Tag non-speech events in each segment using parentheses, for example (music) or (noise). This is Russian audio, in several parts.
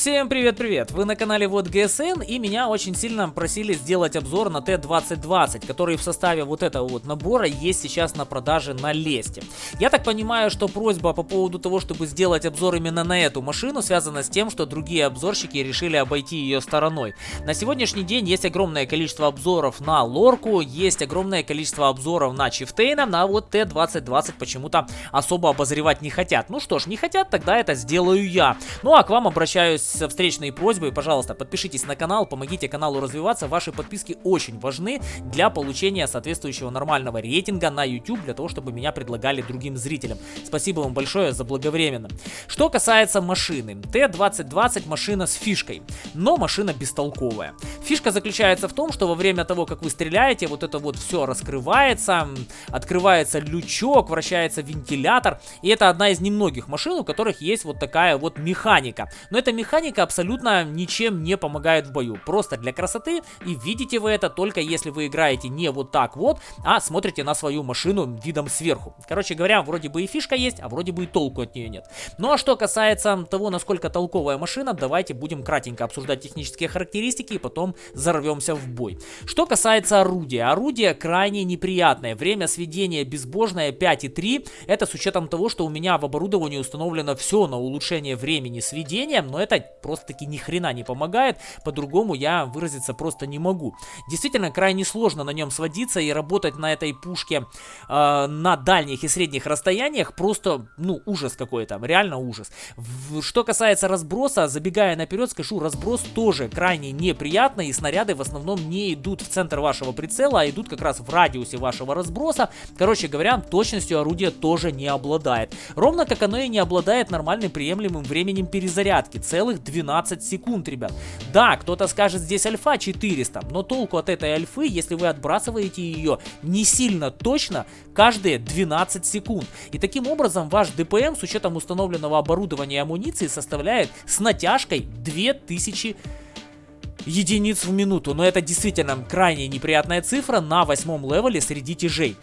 Всем привет-привет! Вы на канале Вот ГСН и меня очень сильно просили сделать обзор на Т-2020, который в составе вот этого вот набора есть сейчас на продаже на Лесте. Я так понимаю, что просьба по поводу того, чтобы сделать обзор именно на эту машину, связана с тем, что другие обзорщики решили обойти ее стороной. На сегодняшний день есть огромное количество обзоров на Лорку, есть огромное количество обзоров на Чифтейна, а вот Т-2020 почему-то особо обозревать не хотят. Ну что ж, не хотят, тогда это сделаю я. Ну а к вам обращаюсь со встречной просьбой, пожалуйста, подпишитесь на канал, помогите каналу развиваться. Ваши подписки очень важны для получения соответствующего нормального рейтинга на YouTube, для того, чтобы меня предлагали другим зрителям. Спасибо вам большое за благовременно. Что касается машины. Т-2020 машина с фишкой, но машина бестолковая. Фишка заключается в том, что во время того, как вы стреляете, вот это вот все раскрывается, открывается лючок, вращается вентилятор. И это одна из немногих машин, у которых есть вот такая вот механика. Но эта механика механика абсолютно ничем не помогает в бою. Просто для красоты. И видите вы это только если вы играете не вот так вот, а смотрите на свою машину видом сверху. Короче говоря, вроде бы и фишка есть, а вроде бы и толку от нее нет. Ну а что касается того, насколько толковая машина, давайте будем кратенько обсуждать технические характеристики и потом взорвемся в бой. Что касается орудия. Орудие крайне неприятное. Время сведения безбожное 5,3. Это с учетом того, что у меня в оборудовании установлено все на улучшение времени сведения, но это просто-таки ни хрена не помогает, по-другому я выразиться просто не могу. Действительно, крайне сложно на нем сводиться и работать на этой пушке э, на дальних и средних расстояниях, просто, ну, ужас какой-то, реально ужас. В, что касается разброса, забегая наперед, скажу, разброс тоже крайне неприятный, и снаряды в основном не идут в центр вашего прицела, а идут как раз в радиусе вашего разброса. Короче говоря, точностью орудия тоже не обладает. Ровно как оно и не обладает нормальным приемлемым временем перезарядки, целый целых 12 секунд, ребят. Да, кто-то скажет, здесь альфа 400, но толку от этой альфы, если вы отбрасываете ее не сильно точно, каждые 12 секунд. И таким образом ваш ДПМ с учетом установленного оборудования и амуниции составляет с натяжкой 2000 единиц в минуту. Но это действительно крайне неприятная цифра на восьмом левеле среди тяжей.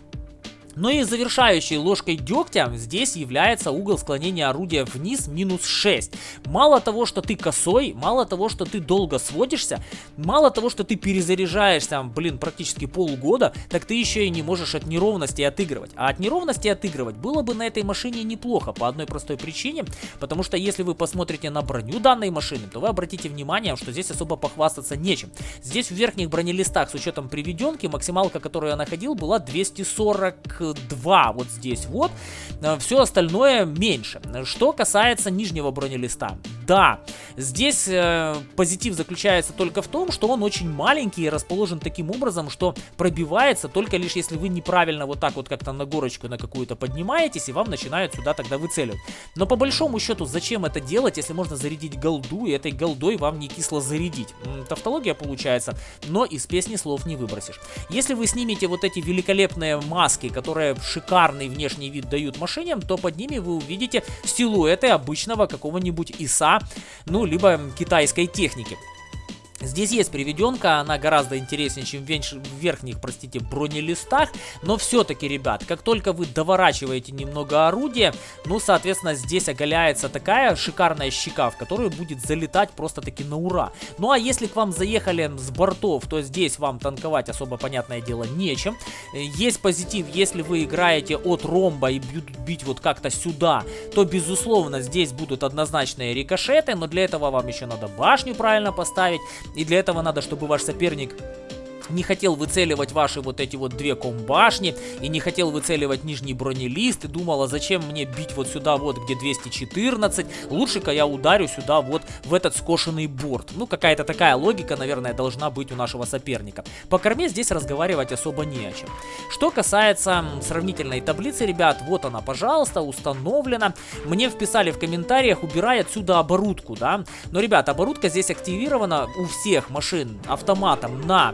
Но и завершающей ложкой дегтя здесь является угол склонения орудия вниз минус 6. Мало того, что ты косой, мало того, что ты долго сводишься, мало того, что ты перезаряжаешься, блин, практически полгода, так ты еще и не можешь от неровности отыгрывать. А от неровности отыгрывать было бы на этой машине неплохо по одной простой причине, потому что если вы посмотрите на броню данной машины, то вы обратите внимание, что здесь особо похвастаться нечем. Здесь в верхних бронелистах с учетом приведенки максималка, которую я находил, была 240 2 вот здесь вот. Э, Все остальное меньше. Что касается нижнего бронелиста. Да, здесь э, позитив заключается только в том, что он очень маленький и расположен таким образом, что пробивается только лишь если вы неправильно вот так вот как-то на горочку на какую-то поднимаетесь и вам начинают сюда тогда выцеливать. Но по большому счету зачем это делать, если можно зарядить голду и этой голдой вам не кисло зарядить? Тавтология получается, но из песни слов не выбросишь. Если вы снимете вот эти великолепные маски, которые шикарный внешний вид дают машине, то под ними вы увидите силуэты обычного какого-нибудь ИСа ну, либо китайской техники. Здесь есть приведенка, она гораздо интереснее, чем в верхних, простите, бронелистах, но все-таки, ребят, как только вы доворачиваете немного орудия, ну, соответственно, здесь оголяется такая шикарная щека, в которую будет залетать просто-таки на ура. Ну, а если к вам заехали с бортов, то здесь вам танковать особо, понятное дело, нечем. Есть позитив, если вы играете от ромба и будут бить вот как-то сюда, то, безусловно, здесь будут однозначные рикошеты, но для этого вам еще надо башню правильно поставить, и для этого надо, чтобы ваш соперник не хотел выцеливать ваши вот эти вот две комбашни и не хотел выцеливать нижний бронелист и думал, а зачем мне бить вот сюда вот, где 214, лучше-ка я ударю сюда вот в этот скошенный борт. Ну, какая-то такая логика, наверное, должна быть у нашего соперника. По корме здесь разговаривать особо не о чем. Что касается сравнительной таблицы, ребят, вот она, пожалуйста, установлена. Мне вписали в комментариях, убирай отсюда оборудку, да. Но, ребят, оборудка здесь активирована у всех машин автоматом на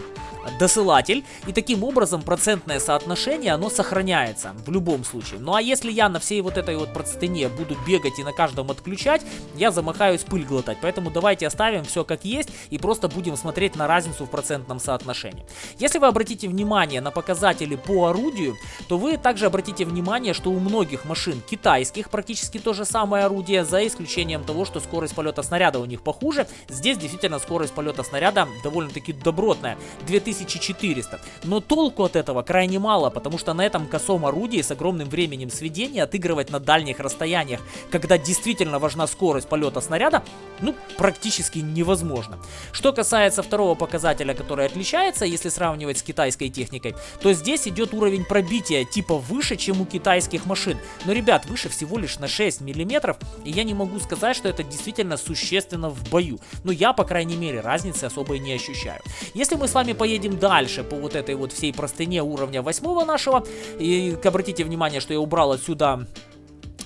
досылатель, и таким образом процентное соотношение, оно сохраняется в любом случае. Ну а если я на всей вот этой вот простыне буду бегать и на каждом отключать, я замахаюсь пыль глотать. Поэтому давайте оставим все как есть и просто будем смотреть на разницу в процентном соотношении. Если вы обратите внимание на показатели по орудию, то вы также обратите внимание, что у многих машин китайских практически то же самое орудие, за исключением того, что скорость полета снаряда у них похуже. Здесь действительно скорость полета снаряда довольно-таки добротная, 2400. Но толку от этого крайне мало, потому что на этом косом орудии с огромным временем сведения отыгрывать на дальних расстояниях, когда действительно важна скорость полета снаряда, ну, практически невозможно. Что касается второго показателя, который отличается, если сравнивать с китайской техникой, то здесь идет уровень пробития типа выше, чем у китайских машин. Но, ребят, выше всего лишь на 6 миллиметров, и я не могу сказать, что это действительно существенно в бою. Но я, по крайней мере, разницы особой не ощущаю. Если мы с вами поедем дальше по вот этой вот всей простыне уровня восьмого нашего, и обратите внимание, что я убрал отсюда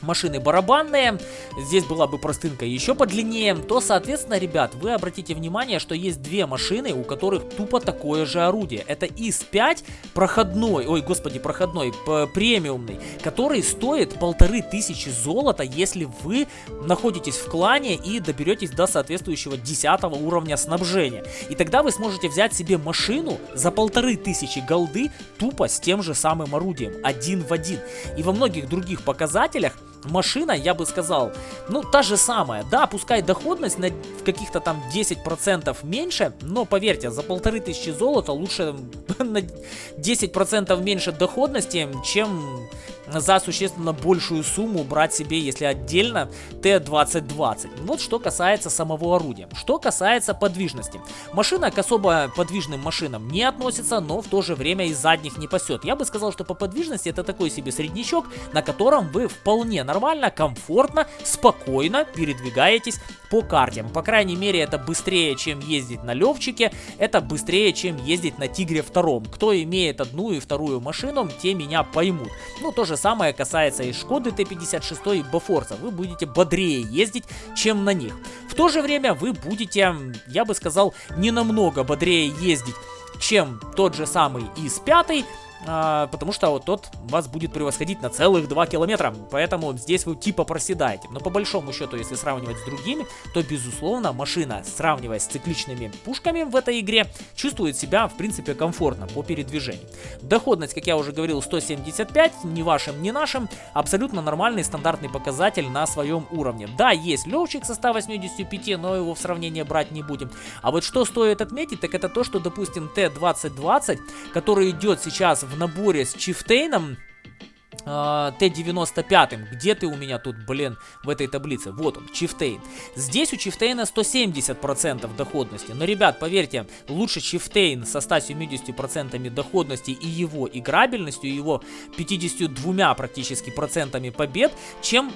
машины барабанные, здесь была бы простынка еще подлиннее, то, соответственно, ребят, вы обратите внимание, что есть две машины, у которых тупо такое же орудие. Это ИС-5 проходной, ой, господи, проходной, премиумный, который стоит полторы тысячи золота, если вы находитесь в клане и доберетесь до соответствующего 10 уровня снабжения. И тогда вы сможете взять себе машину за полторы тысячи голды тупо с тем же самым орудием, один в один. И во многих других показателях машина, я бы сказал, ну, та же самая. Да, пускай доходность на каких-то там 10% меньше, но поверьте, за полторы тысячи золота лучше (laughs) на 10% меньше доходности, чем за существенно большую сумму брать себе, если отдельно, Т-2020. Вот что касается самого орудия. Что касается подвижности. Машина к особо подвижным машинам не относится, но в то же время и задних не пасет. Я бы сказал, что по подвижности это такой себе среднячок, на котором вы вполне нормально, комфортно, спокойно передвигаетесь по карте. По крайней мере, это быстрее, чем ездить на Левчике, это быстрее, чем ездить на Тигре втором. Кто имеет одну и вторую машину, те меня поймут. Ну, то самое касается и Шкоды Т-56 и Бафорса. Вы будете бодрее ездить, чем на них. В то же время вы будете, я бы сказал, не намного бодрее ездить, чем тот же самый ИС-5, а, потому что вот тот вас будет превосходить на целых 2 километра, поэтому здесь вы типа проседаете. Но по большому счету, если сравнивать с другими, то безусловно машина, сравнивая с цикличными пушками в этой игре, чувствует себя в принципе комфортно по передвижению. Доходность, как я уже говорил, 175, ни вашим, ни нашим, абсолютно нормальный стандартный показатель на своем уровне. Да, есть левчик со 185, но его в сравнение брать не будем. А вот что стоит отметить, так это то, что допустим Т-2020, который идет сейчас в наборе с Чифтейном, а, Т-95. Где ты у меня тут, блин, в этой таблице? Вот он, Чифтейн. Здесь у Чифтейна 170% доходности. Но, ребят, поверьте, лучше Чифтейн со 170% доходности и его играбельностью, его 52 практически процентами побед, чем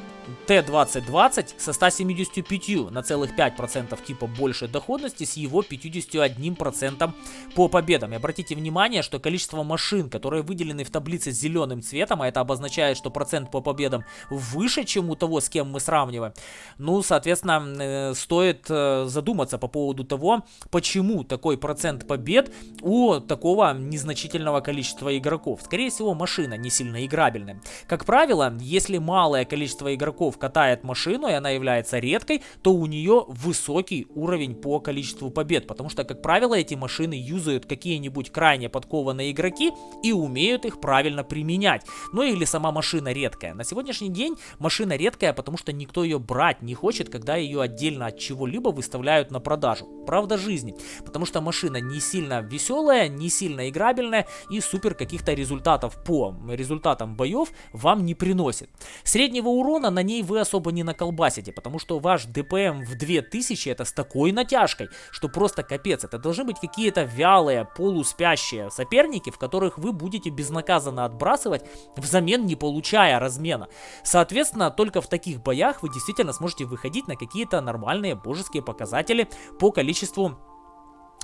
Т-2020 со 175 на целых 5% типа больше доходности с его 51% по победам. И обратите внимание, что количество машин, которые выделены в таблице зеленым цветом, а это обозначает, что процент по победам выше, чем у того, с кем мы сравниваем, ну, соответственно, э, стоит э, задуматься по поводу того, почему такой процент побед у такого незначительного количества игроков. Скорее всего, машина не сильно играбельная. Как правило, если малое количество игроков игроков катает машину, и она является редкой, то у нее высокий уровень по количеству побед. Потому что, как правило, эти машины юзают какие-нибудь крайне подкованные игроки и умеют их правильно применять. Ну или сама машина редкая. На сегодняшний день машина редкая, потому что никто ее брать не хочет, когда ее отдельно от чего-либо выставляют на продажу. Правда жизни. Потому что машина не сильно веселая, не сильно играбельная и супер каких-то результатов по результатам боев вам не приносит. Среднего урона на на ней вы особо не наколбасите, потому что ваш ДПМ в 2000 это с такой натяжкой, что просто капец. Это должны быть какие-то вялые, полуспящие соперники, в которых вы будете безнаказанно отбрасывать, взамен не получая размена. Соответственно, только в таких боях вы действительно сможете выходить на какие-то нормальные божеские показатели по количеству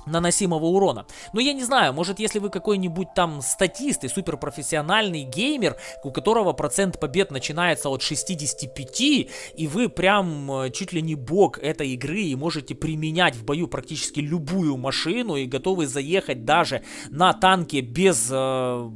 наносимого урона. Но я не знаю, может если вы какой-нибудь там статист и суперпрофессиональный геймер, у которого процент побед начинается от 65, и вы прям э, чуть ли не бог этой игры и можете применять в бою практически любую машину и готовы заехать даже на танке без э,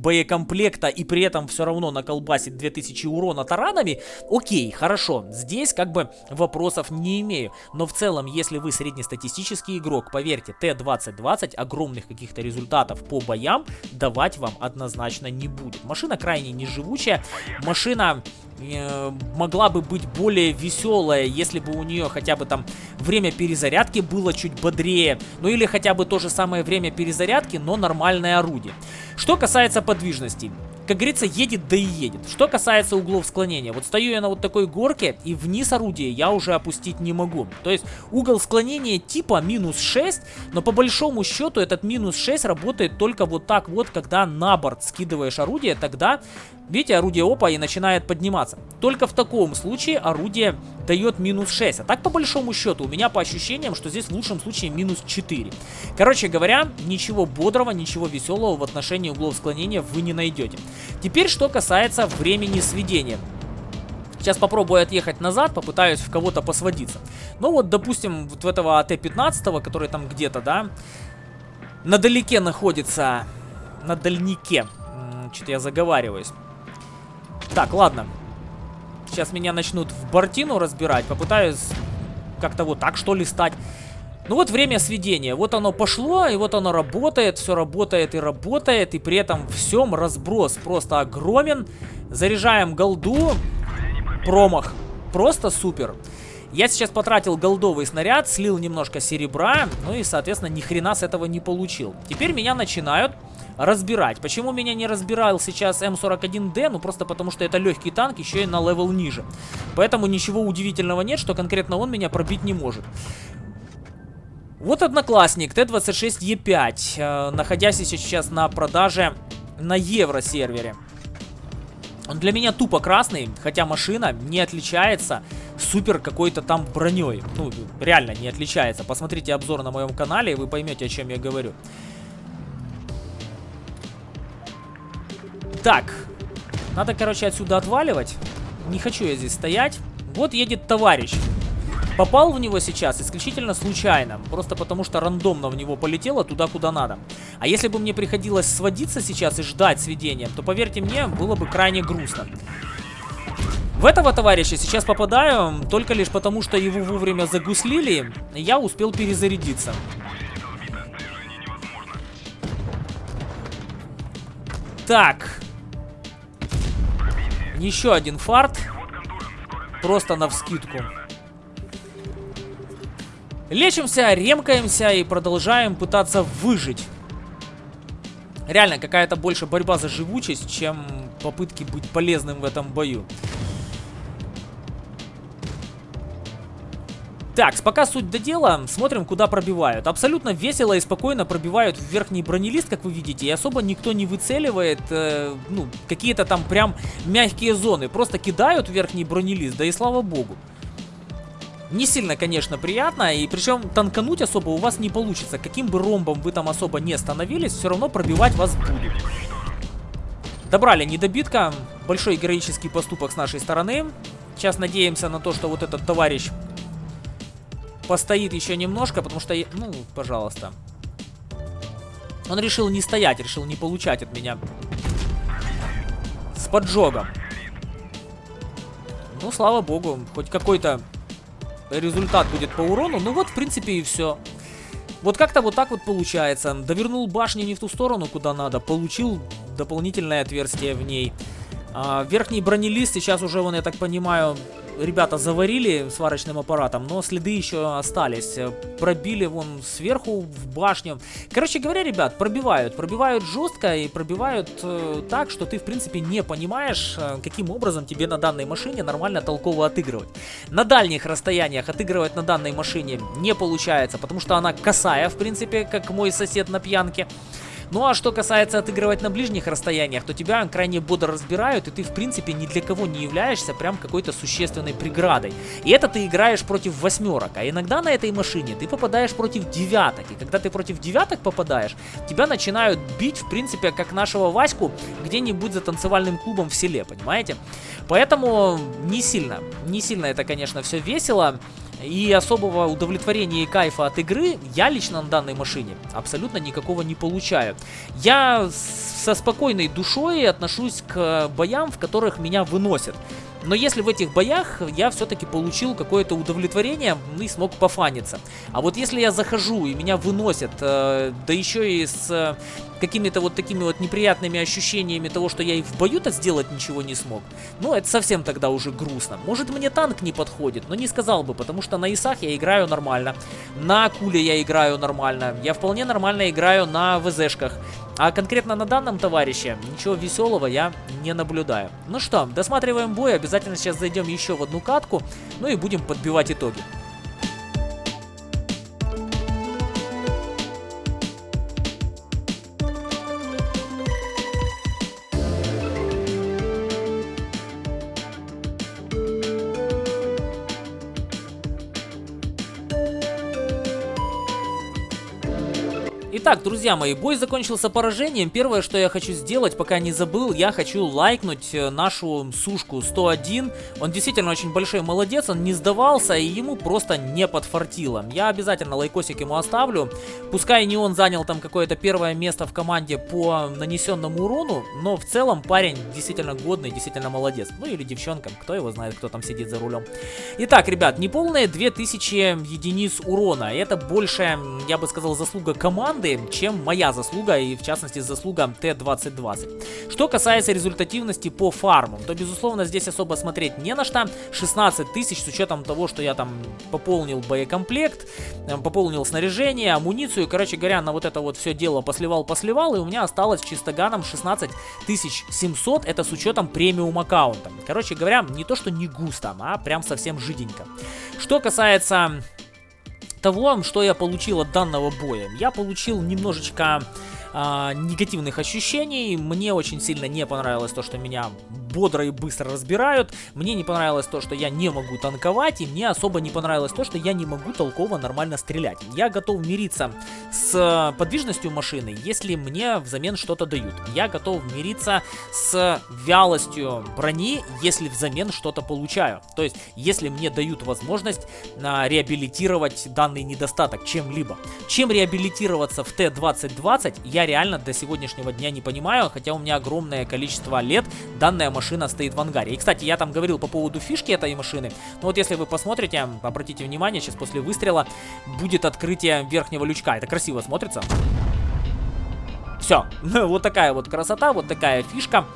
боекомплекта и при этом все равно наколбасить 2000 урона таранами, окей, хорошо, здесь как бы вопросов не имею. Но в целом, если вы среднестатистический игрок, поверьте, Т-2020 огромных каких-то результатов по боям давать вам однозначно не будет. Машина крайне неживучая, машина э, могла бы быть более веселая, если бы у нее хотя бы там время перезарядки было чуть бодрее, ну или хотя бы то же самое время перезарядки, но нормальное орудие. Что касается подвижности, как говорится, едет да и едет. Что касается углов склонения, вот стою я на вот такой горке, и вниз орудие я уже опустить не могу. То есть угол склонения типа минус 6, но по большому счету этот минус 6 работает только вот так вот, когда на борт скидываешь орудие, тогда, видите, орудие опа и начинает подниматься. Только в таком случае орудие дает минус 6. А так по большому счету у меня по ощущениям, что здесь в лучшем случае минус 4. Короче говоря, ничего бодрого, ничего веселого в отношении углов склонения вы не найдете. Теперь, что касается времени сведения. Сейчас попробую отъехать назад, попытаюсь в кого-то посводиться. Ну вот, допустим, вот в этого АТ-15, который там где-то, да, на далеке находится, на дальнике. Что-то я заговариваюсь. Так, ладно. Сейчас меня начнут в бортину разбирать, попытаюсь как-то вот так что ли стать. Ну вот время сведения, вот оно пошло, и вот оно работает, все работает и работает, и при этом всем разброс просто огромен. Заряжаем голду, промах, просто супер. Я сейчас потратил голдовый снаряд, слил немножко серебра, ну и, соответственно, ни хрена с этого не получил. Теперь меня начинают разбирать. Почему меня не разбирал сейчас M41D? Ну, просто потому что это легкий танк, еще и на level ниже. Поэтому ничего удивительного нет, что конкретно он меня пробить не может. Вот одноклассник T26E5, э, находящийся сейчас на продаже на евро-сервере. Он для меня тупо красный, хотя машина не отличается супер какой-то там броней. Ну, реально не отличается. Посмотрите обзор на моем канале, и вы поймете, о чем я говорю. Так, надо, короче, отсюда отваливать. Не хочу я здесь стоять. Вот едет товарищ. Попал в него сейчас исключительно случайно, просто потому что рандомно в него полетело туда, куда надо. А если бы мне приходилось сводиться сейчас и ждать сведения, то, поверьте мне, было бы крайне грустно. В этого товарища сейчас попадаю только лишь потому, что его вовремя загуслили, я успел перезарядиться. Так. Еще один фарт. Просто на вскидку. Лечимся, ремкаемся и продолжаем пытаться выжить. Реально, какая-то больше борьба за живучесть, чем попытки быть полезным в этом бою. Так, пока суть до дела, смотрим, куда пробивают. Абсолютно весело и спокойно пробивают в верхний бронелист, как вы видите, и особо никто не выцеливает, э, ну, какие-то там прям мягкие зоны. Просто кидают в верхний бронелист, да и слава богу. Не сильно, конечно, приятно, и причем танкануть особо у вас не получится. Каким бы ромбом вы там особо не становились, все равно пробивать вас будет. Добрали недобитка, большой героический поступок с нашей стороны. Сейчас надеемся на то, что вот этот товарищ постоит еще немножко, потому что... Ну, пожалуйста. Он решил не стоять, решил не получать от меня с поджогом. Ну, слава богу, хоть какой-то результат будет по урону. Ну вот, в принципе, и все. Вот как-то вот так вот получается. Довернул башню не в ту сторону, куда надо. Получил дополнительное отверстие в ней. А, верхний бронелист сейчас уже, вон, я так понимаю, ребята заварили сварочным аппаратом, но следы еще остались. Пробили вон сверху в башню. Короче говоря, ребят, пробивают. Пробивают жестко и пробивают э, так, что ты, в принципе, не понимаешь, э, каким образом тебе на данной машине нормально толково отыгрывать. На дальних расстояниях отыгрывать на данной машине не получается, потому что она косая, в принципе, как мой сосед на пьянке. Ну а что касается отыгрывать на ближних расстояниях, то тебя крайне бодро разбирают, и ты в принципе ни для кого не являешься прям какой-то существенной преградой. И это ты играешь против восьмерок, а иногда на этой машине ты попадаешь против девяток. И когда ты против девяток попадаешь, тебя начинают бить, в принципе, как нашего Ваську, где-нибудь за танцевальным клубом в селе, понимаете? Поэтому не сильно, не сильно это, конечно, все весело. И особого удовлетворения и кайфа от игры я лично на данной машине абсолютно никакого не получаю. Я со спокойной душой отношусь к боям, в которых меня выносят. Но если в этих боях я все-таки получил какое-то удовлетворение ну и смог пофаниться. А вот если я захожу и меня выносят, э, да еще и с э, какими-то вот такими вот неприятными ощущениями того, что я и в бою-то сделать ничего не смог, ну это совсем тогда уже грустно. Может мне танк не подходит, но не сказал бы, потому что на ИСах я играю нормально, на Куле я играю нормально, я вполне нормально играю на ВЗшках. А конкретно на данном товарище ничего веселого я не наблюдаю. Ну что, досматриваем бой, обязательно сейчас зайдем еще в одну катку, ну и будем подбивать итоги. Итак, друзья мои, бой закончился поражением. Первое, что я хочу сделать, пока не забыл, я хочу лайкнуть э, нашу сушку 101. Он действительно очень большой молодец, он не сдавался и ему просто не подфартило. Я обязательно лайкосик ему оставлю. Пускай не он занял там какое-то первое место в команде по нанесенному урону, но в целом парень действительно годный, действительно молодец. Ну или девчонка, кто его знает, кто там сидит за рулем. Итак, ребят, неполные 2000 единиц урона. Это большая, я бы сказал, заслуга команды команды, чем моя заслуга и в частности заслуга Т-2020. Что касается результативности по фармам, то безусловно здесь особо смотреть не на что. 16 тысяч с учетом того, что я там пополнил боекомплект, э, пополнил снаряжение, амуницию, короче говоря, на вот это вот все дело посливал-посливал, и у меня осталось чистоганом 16 700, это с учетом премиум аккаунта. Короче говоря, не то что не густо, а прям совсем жиденько. Что касается того, что я получил от данного боя. Я получил немножечко а, негативных ощущений. Мне очень сильно не понравилось то, что меня бодро и быстро разбирают. Мне не понравилось то, что я не могу танковать, и мне особо не понравилось то, что я не могу толково нормально стрелять. Я готов мириться с подвижностью машины, если мне взамен что-то дают. Я готов мириться с вялостью брони, если взамен что-то получаю. То есть, если мне дают возможность а, реабилитировать данный недостаток чем-либо. Чем реабилитироваться в Т-2020, я реально до сегодняшнего дня не понимаю, хотя у меня огромное количество лет данная машина машина стоит в ангаре. И, кстати, я там говорил по поводу фишки этой машины. Но вот если вы посмотрите, обратите внимание, сейчас после выстрела будет открытие верхнего лючка. Это красиво смотрится. Все, (laughs) вот такая вот красота, вот такая фишка.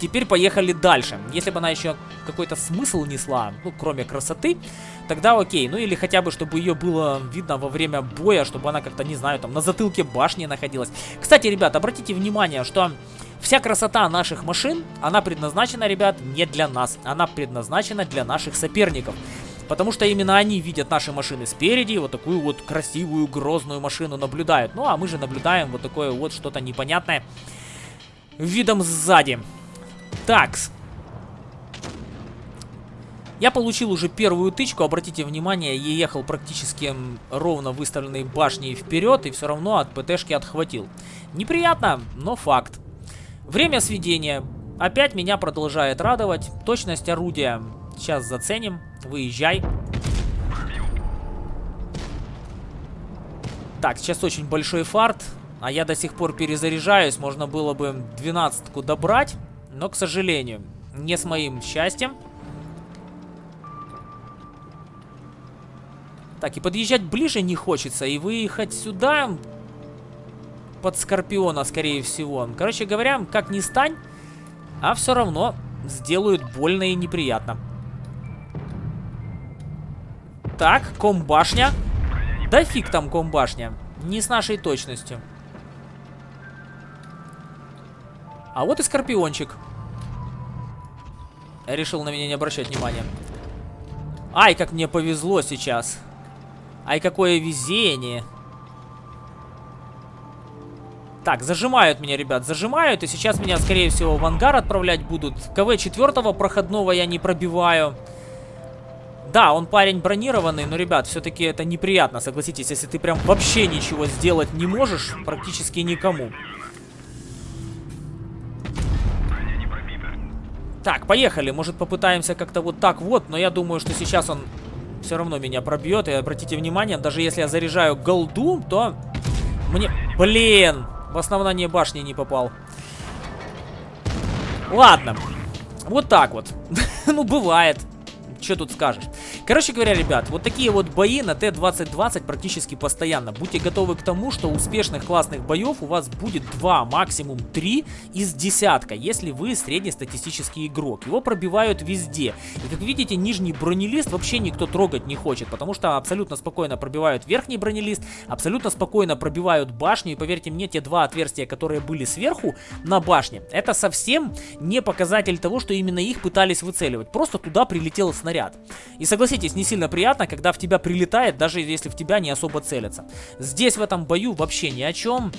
Теперь поехали дальше. Если бы она еще какой-то смысл несла, ну, кроме красоты, тогда окей. Ну, или хотя бы, чтобы ее было видно во время боя, чтобы она как-то, не знаю, там, на затылке башни находилась. Кстати, ребят, обратите внимание, что Вся красота наших машин, она предназначена, ребят, не для нас. Она предназначена для наших соперников. Потому что именно они видят наши машины спереди, вот такую вот красивую, грозную машину наблюдают. Ну, а мы же наблюдаем вот такое вот что-то непонятное видом сзади. Такс. Я получил уже первую тычку, обратите внимание, я ехал практически ровно выставленной башней вперед и все равно от ПТшки отхватил. Неприятно, но факт. Время сведения. Опять меня продолжает радовать. Точность орудия. Сейчас заценим. Выезжай. Так, сейчас очень большой фарт. А я до сих пор перезаряжаюсь. Можно было бы двенадцатку добрать. Но, к сожалению, не с моим счастьем. Так, и подъезжать ближе не хочется. И выехать сюда под Скорпиона, скорее всего. Короче говоря, как ни стань, а все равно сделают больно и неприятно. Так, комбашня. Да фиг там комбашня. Не с нашей точностью. А вот и Скорпиончик. Решил на меня не обращать внимания. Ай, как мне повезло сейчас. Ай, какое везение. Так, зажимают меня, ребят, зажимают. И сейчас меня, скорее всего, в ангар отправлять будут. КВ четвертого проходного я не пробиваю. Да, он парень бронированный, но, ребят, все-таки это неприятно, согласитесь, если ты прям вообще ничего сделать не можешь, практически никому. Так, поехали. Может, попытаемся как-то вот так вот, но я думаю, что сейчас он все равно меня пробьет. И обратите внимание, даже если я заряжаю голду, то мне... Блин! В основание башни не попал. Ладно. Вот так вот. (laughs) ну, бывает. Что тут скажешь? Короче говоря, ребят, вот такие вот бои на Т-2020 практически постоянно. Будьте готовы к тому, что успешных классных боев у вас будет 2, максимум 3 из десятка, если вы среднестатистический игрок. Его пробивают везде. И как видите, нижний бронелист вообще никто трогать не хочет, потому что абсолютно спокойно пробивают верхний бронелист, абсолютно спокойно пробивают башню. И поверьте мне, те два отверстия, которые были сверху на башне, это совсем не показатель того, что именно их пытались выцеливать. Просто туда прилетел снаряд снаряд. И согласитесь, не сильно приятно, когда в тебя прилетает, даже если в тебя не особо целятся. Здесь в этом бою вообще ни о чем.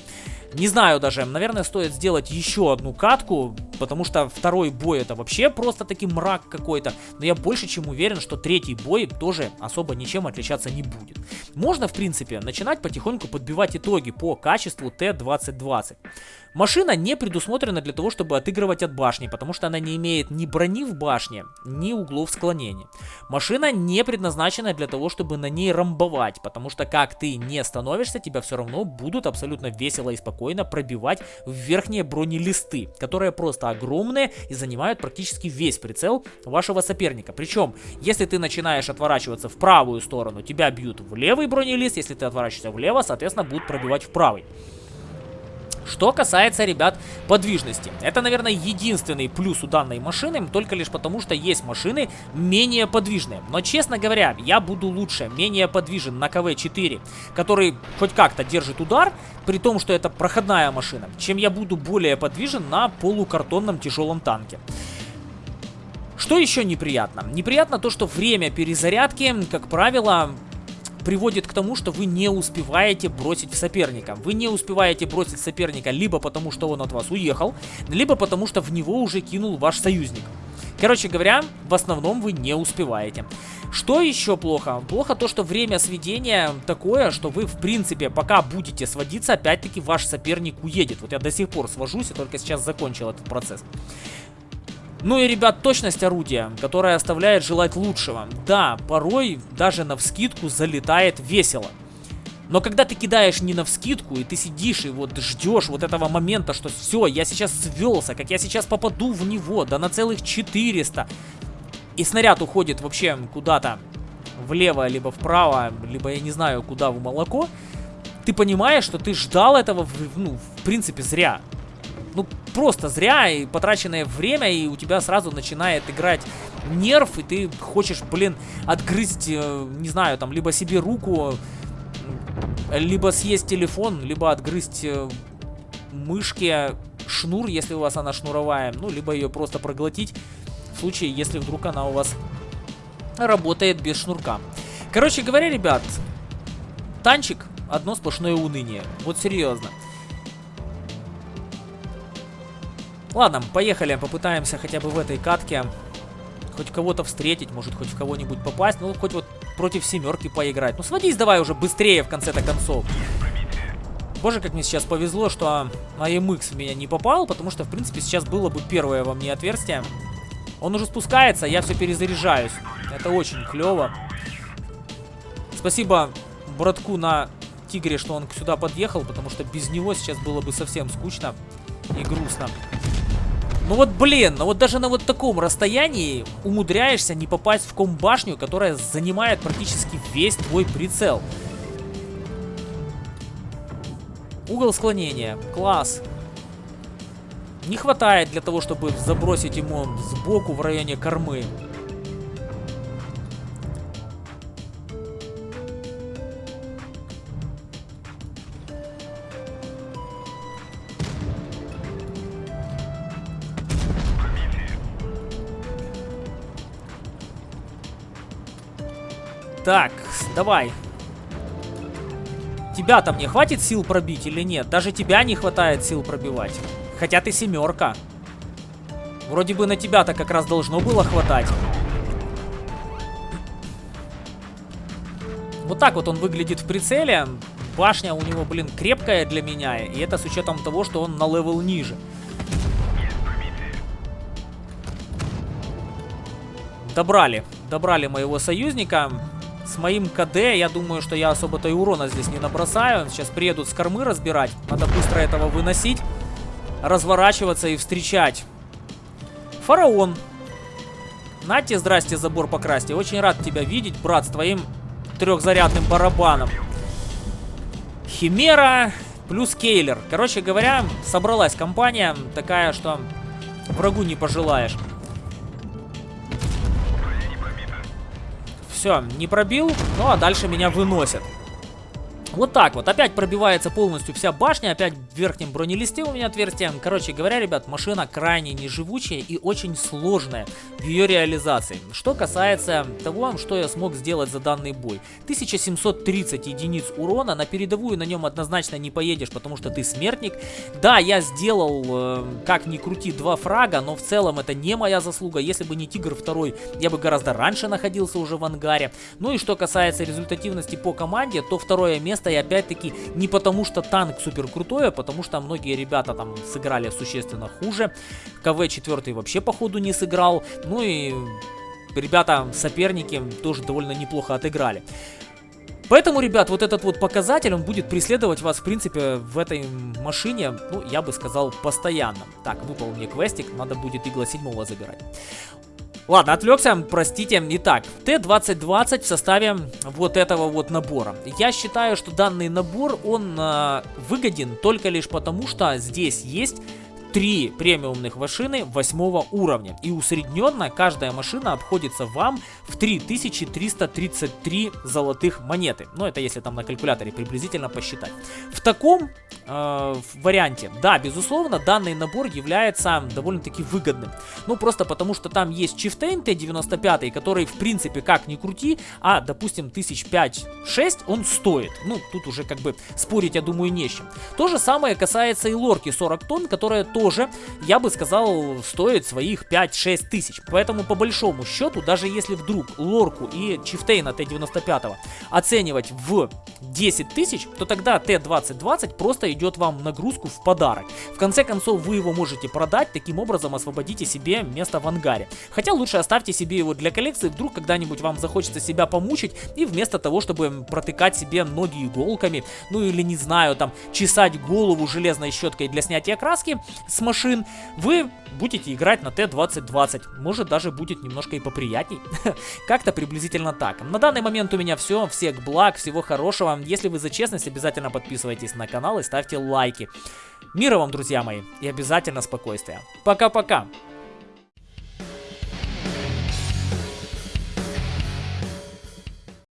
Не знаю даже, наверное, стоит сделать еще одну катку, потому что второй бой это вообще просто таки мрак какой-то. Но я больше чем уверен, что третий бой тоже особо ничем отличаться не будет. Можно, в принципе, начинать потихоньку подбивать итоги по качеству Т-2020. Машина не предусмотрена для того, чтобы отыгрывать от башни, потому что она не имеет ни брони в башне, ни углов склонения. Машина не предназначена для того, чтобы на ней рамбовать, потому что как ты не становишься, тебя все равно будут абсолютно весело и спокойно пробивать в верхние бронелисты, которые просто огромные и занимают практически весь прицел вашего соперника. Причем, если ты начинаешь отворачиваться в правую сторону, тебя бьют в левый бронелист, если ты отворачиваешься влево, соответственно, будут пробивать в правый. Что касается, ребят, подвижности. Это, наверное, единственный плюс у данной машины, только лишь потому, что есть машины менее подвижные. Но, честно говоря, я буду лучше, менее подвижен на КВ-4, который хоть как-то держит удар, при том, что это проходная машина, чем я буду более подвижен на полукартонном тяжелом танке. Что еще неприятно? Неприятно то, что время перезарядки, как правило, приводит к тому, что вы не успеваете бросить соперника. Вы не успеваете бросить соперника либо потому, что он от вас уехал, либо потому, что в него уже кинул ваш союзник. Короче говоря, в основном вы не успеваете. Что еще плохо? Плохо то, что время сведения такое, что вы, в принципе, пока будете сводиться, опять-таки ваш соперник уедет. Вот я до сих пор свожусь и только сейчас закончил этот процесс. Ну и, ребят, точность орудия, которая оставляет желать лучшего. Да, порой даже на вскидку залетает весело. Но когда ты кидаешь не на вскидку, и ты сидишь и вот ждешь вот этого момента, что все, я сейчас свелся, как я сейчас попаду в него, да на целых 400. И снаряд уходит вообще куда-то влево, либо вправо, либо я не знаю куда в молоко. Ты понимаешь, что ты ждал этого, ну, в принципе, зря ну, просто зря и потраченное время, и у тебя сразу начинает играть нерв, и ты хочешь, блин, отгрызть, э, не знаю, там, либо себе руку, либо съесть телефон, либо отгрызть э, мышки, шнур, если у вас она шнуровая, ну, либо ее просто проглотить, в случае, если вдруг она у вас работает без шнурка. Короче говоря, ребят, танчик одно сплошное уныние. Вот серьезно. Ладно, поехали, попытаемся хотя бы в этой катке хоть кого-то встретить, может хоть в кого-нибудь попасть, ну хоть вот против семерки поиграть. Ну сводись давай уже быстрее в конце-то концов. Боже, как мне сейчас повезло, что АМХ в меня не попал, потому что, в принципе, сейчас было бы первое во мне отверстие. Он уже спускается, я все перезаряжаюсь. Это очень клево. Спасибо братку на Тигре, что он сюда подъехал, потому что без него сейчас было бы совсем скучно и грустно. Ну вот, блин, ну вот даже на вот таком расстоянии умудряешься не попасть в комбашню, которая занимает практически весь твой прицел. Угол склонения. Класс. Не хватает для того, чтобы забросить ему сбоку в районе кормы. Так, давай. Тебя-то мне хватит сил пробить или нет? Даже тебя не хватает сил пробивать. Хотя ты семерка. Вроде бы на тебя-то как раз должно было хватать. Вот так вот он выглядит в прицеле. Башня у него, блин, крепкая для меня. И это с учетом того, что он на level ниже. Добрали. Добрали моего союзника. С моим КД, я думаю, что я особо-то и урона здесь не набросаю. Сейчас приедут с кормы разбирать. Надо быстро этого выносить. Разворачиваться и встречать. Фараон. Нате, здрасте, забор покрасьте. Очень рад тебя видеть, брат, с твоим трехзарядным барабаном. Химера плюс Кейлер. Короче говоря, собралась компания такая, что врагу не пожелаешь. Все, не пробил, ну а дальше меня выносят. Вот так вот. Опять пробивается полностью вся башня. Опять в верхнем бронелисте у меня отверстие. Короче говоря, ребят, машина крайне неживучая и очень сложная в ее реализации. Что касается того, что я смог сделать за данный бой. 1730 единиц урона. На передовую на нем однозначно не поедешь, потому что ты смертник. Да, я сделал, э, как ни крути, два фрага, но в целом это не моя заслуга. Если бы не Тигр 2, я бы гораздо раньше находился уже в ангаре. Ну и что касается результативности по команде, то второе место место. И опять-таки не потому, что танк супер крутой, а потому что многие ребята там сыграли существенно хуже. КВ 4 вообще походу не сыграл. Ну и ребята, соперники тоже довольно неплохо отыграли. Поэтому, ребят, вот этот вот показатель, он будет преследовать вас, в принципе, в этой машине, ну, я бы сказал, постоянно. Так, выпал мне квестик, надо будет игла 7 забирать. Ладно, отвлекся, простите. Итак, Т-2020 в составе вот этого вот набора. Я считаю, что данный набор, он э, выгоден только лишь потому, что здесь есть три премиумных машины восьмого уровня. И усредненно каждая машина обходится вам в 3333 золотых монеты. Ну, это если там на калькуляторе приблизительно посчитать. В таком э, варианте, да, безусловно, данный набор является довольно-таки выгодным. Ну, просто потому что там есть Chieftain T95, который, в принципе, как ни крути, а, допустим, 1005-6 он стоит. Ну, тут уже как бы спорить, я думаю, не с чем. То же самое касается и лорки 40 тонн, которая тоже тоже, я бы сказал, стоит своих 5-6 тысяч. Поэтому по большому счету, даже если вдруг лорку и чифтейна Т-95 оценивать в 10 тысяч, то тогда Т-2020 просто идет вам нагрузку в подарок. В конце концов, вы его можете продать, таким образом освободите себе место в ангаре. Хотя лучше оставьте себе его для коллекции, вдруг когда-нибудь вам захочется себя помучить, и вместо того, чтобы протыкать себе ноги иголками, ну или не знаю, там, чесать голову железной щеткой для снятия краски, с машин, вы будете играть на Т-2020. Может даже будет немножко и поприятней. (laughs) Как-то приблизительно так. На данный момент у меня все. Всех благ, всего хорошего. Если вы за честность, обязательно подписывайтесь на канал и ставьте лайки. Мира вам, друзья мои, и обязательно спокойствия. Пока-пока.